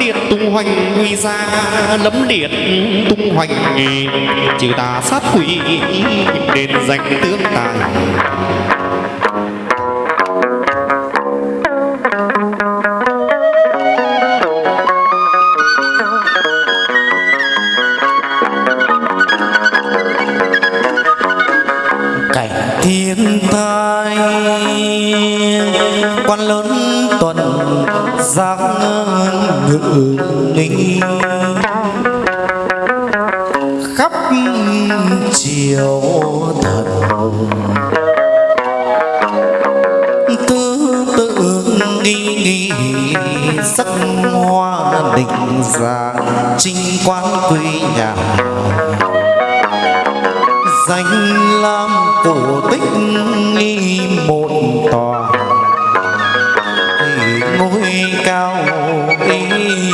liệt tung hoành nguy ra lấm liệt tung hoành. Trừ tà sát quỷ đền danh tướng tài. Ngự ninh khắp chiều thần tư tự nghi nghi sắc hoa định dạng trinh quan quy nhà. Danh lam cổ tích nghi một tòa ngôi cao ý.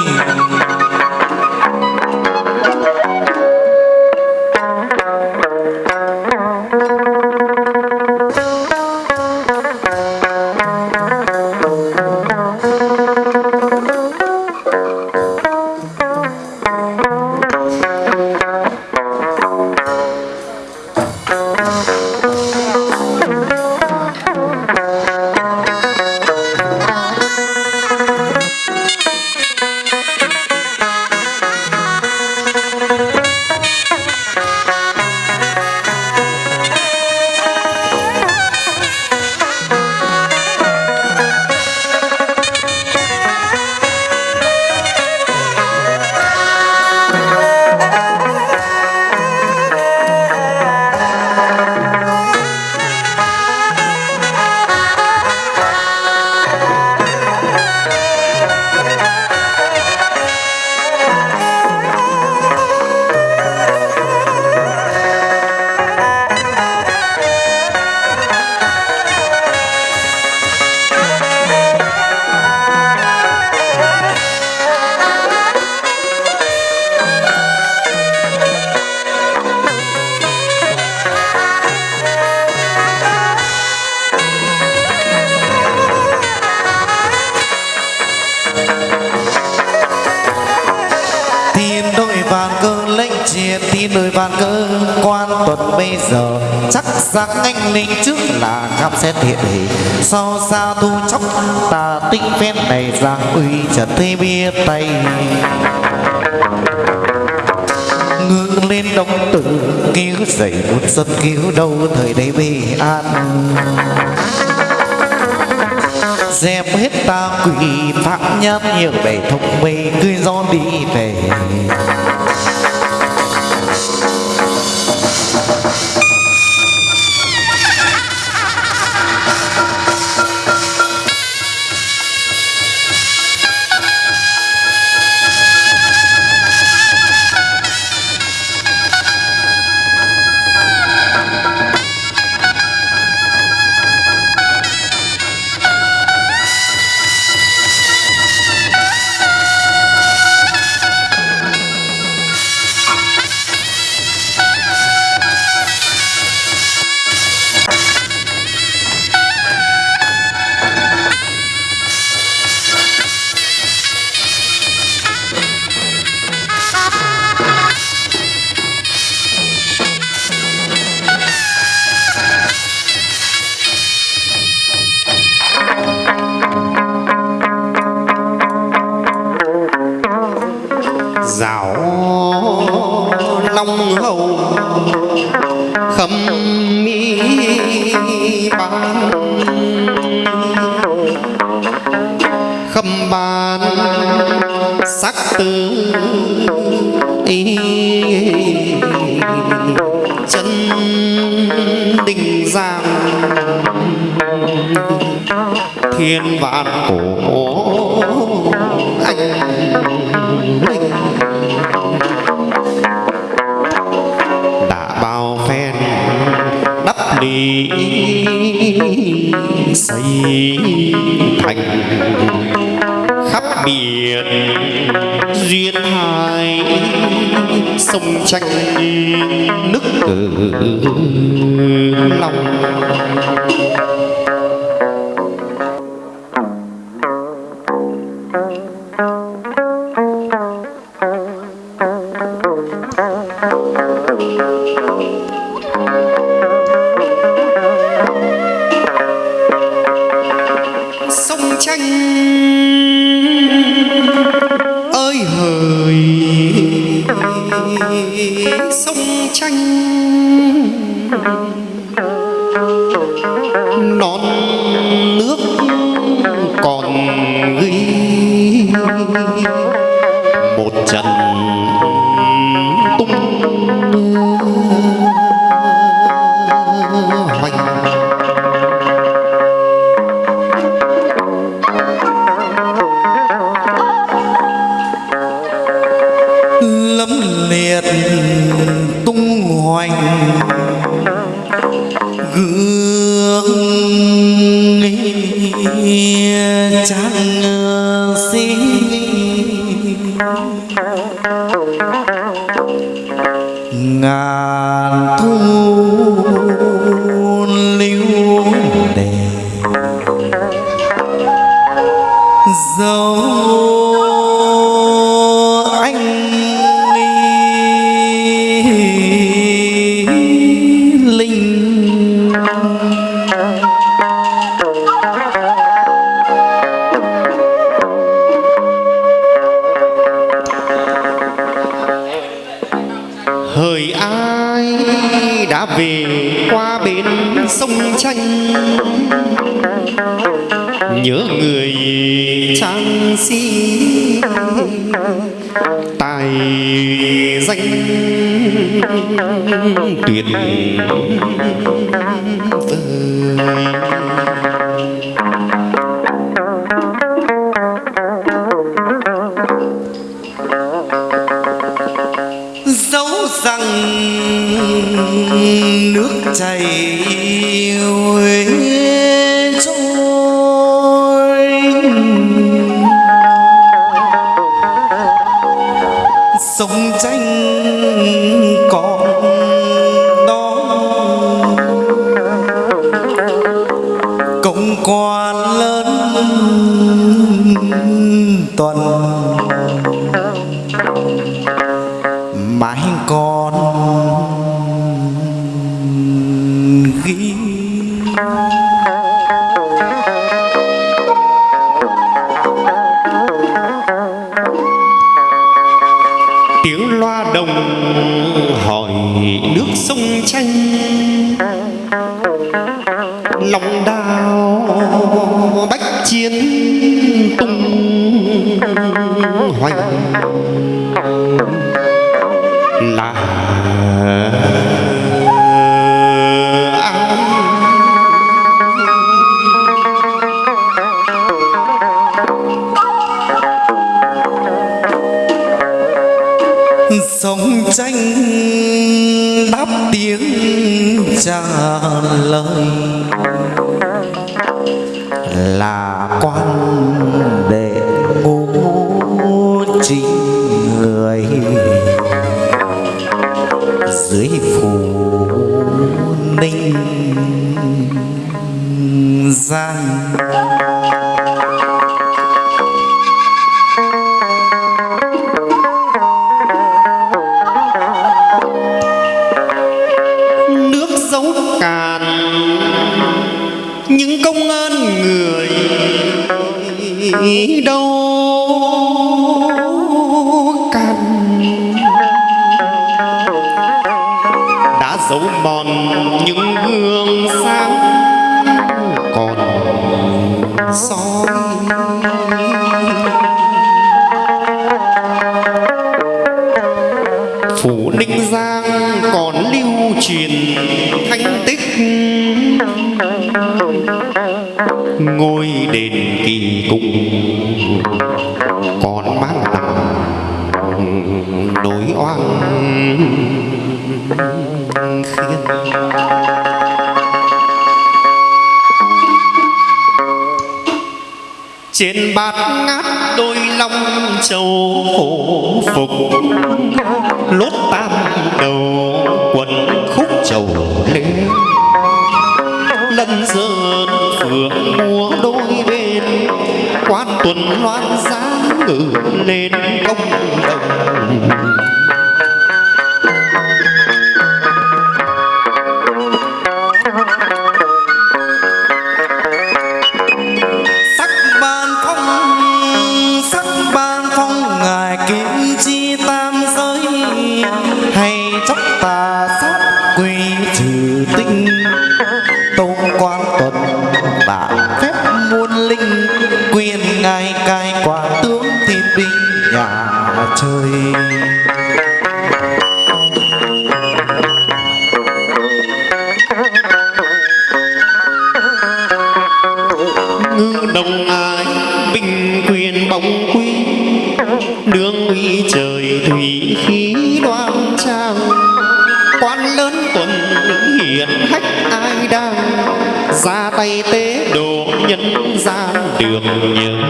Nơi đội vàng cơ lệnh triệt Tiên nơi vàng cơ quan tuần bây giờ. Chắc rằng anh linh trước là gặp xét hiện hình Sau xa thu chóc, ta tinh phen này giang uy trần thế bia tay. Ngước lên đông tử, cứu dậy một dân cứu đâu thời đây về an dẹp hết ta quỷ phạm nhân nhiều bể thông mê cứ gió đi về. Long hầu. Khâm mi ban. Khâm ban sắc tư ý chân đình giang. Thiên vạn cổ anh. linh đi xây thành khắp biển duyên hai sông tranh nước nức lòng Thank you. Tranh ngàn vì về qua bên sông tranh nhớ người trang sĩ. Tài danh tuyệt vời. Nước chảy huế ghi tiếng loa đồng hỏi nước sông tranh lòng đào bách chiến tung hoành. Là sống tranh đáp tiếng trả lời. Là quan đệ ngũ chính người. Dưới phủ ninh giang đền kỳ cục còn mang nặng nỗi oan khiến. Trên bát ngát đôi long châu khổ phục, lốt tam đầu quần chơi ngư đồng ai bình quyền bóng quy, đường uy trời thủy khí đoan trang. Quan lớn tuần hiển hách ai đang, ra tay tế độ nhân gian đường nhường.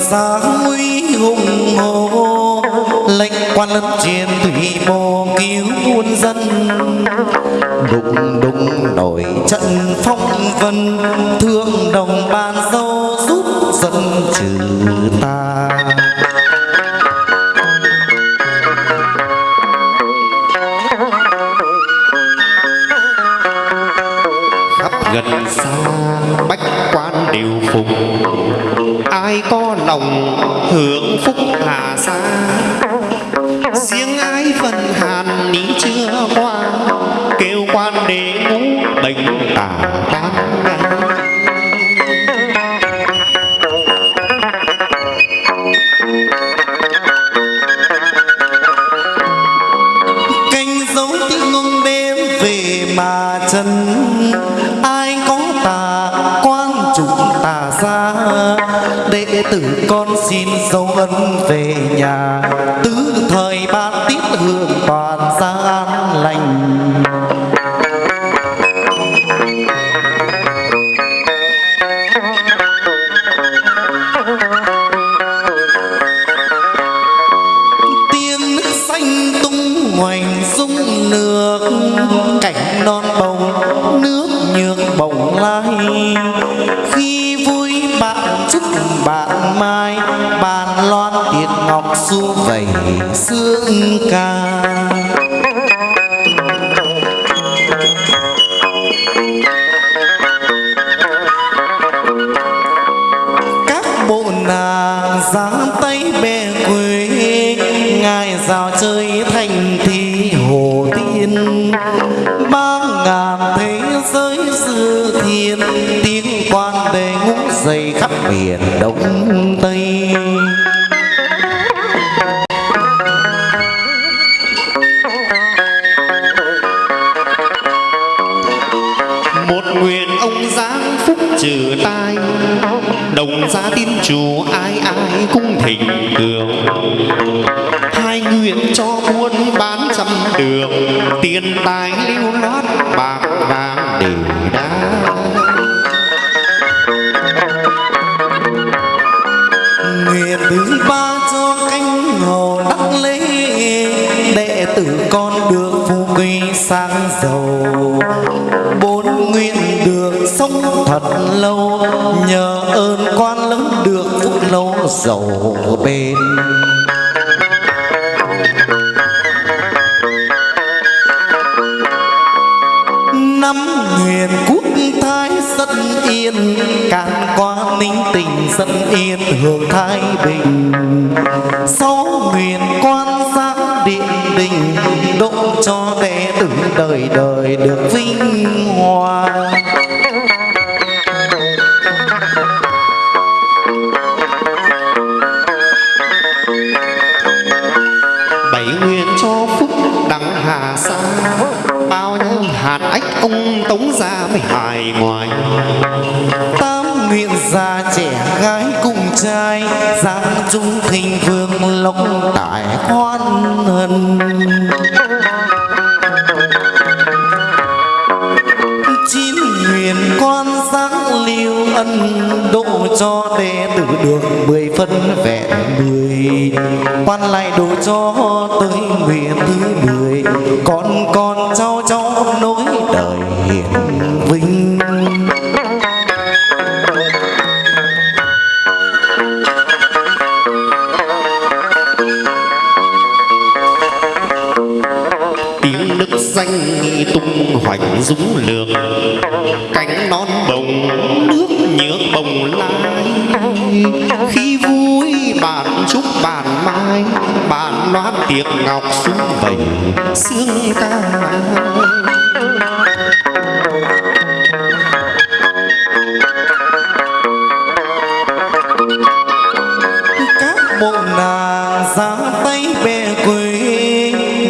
Sáng nguy hùng hồ. Lệnh quan lân chiến thủy bồ cứu muôn dân. Đùng đùng nổi trận phong vân. Thương đồng ban dâu giúp dân trừ ta. Hưởng phúc hạ xa dấu ân về nhà. Tứ thời ban tiết hương toàn gia an lành. Tiết ngọc su vầy sương ca. bình sáu nguyện quan sát điện đình độ cho đệ tử đời đời được vinh hoa. Bảy nguyện cho phúc đặng hà sa, bao nhiêu hạt ách ông tống ra mới hài ngoài ta nguyện già trẻ gái cùng trai giang trung thịnh vương lộc tại hoan hân chín huyền quan sáng lưu ân độ cho đệ tử được mười phân vẹn mười. Quan lại độ cho tới nguyện thứ mười. Con con cháu cháu nối đời hiển vinh. Danh tung hoành dũng lược. Cánh non bồng, nước nhớ bồng lai. Khi vui bạn chúc bạn mai, bạn loan tiệc ngọc xuống vầy xương ca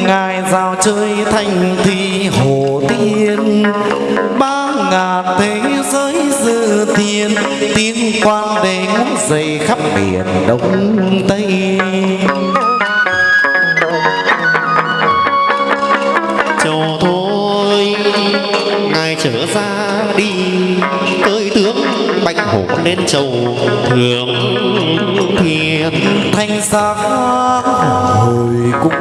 ngài giao chơi thành thủy hồ tiên. Ba ngàn thế giới dư thiên tiếng quan đề ngút dậy khắp biển đông tây. Cho thôi ngài trở ra đi cơi tướng bạch hổ lên chầu thường thiên. Thanh sắc hồi cung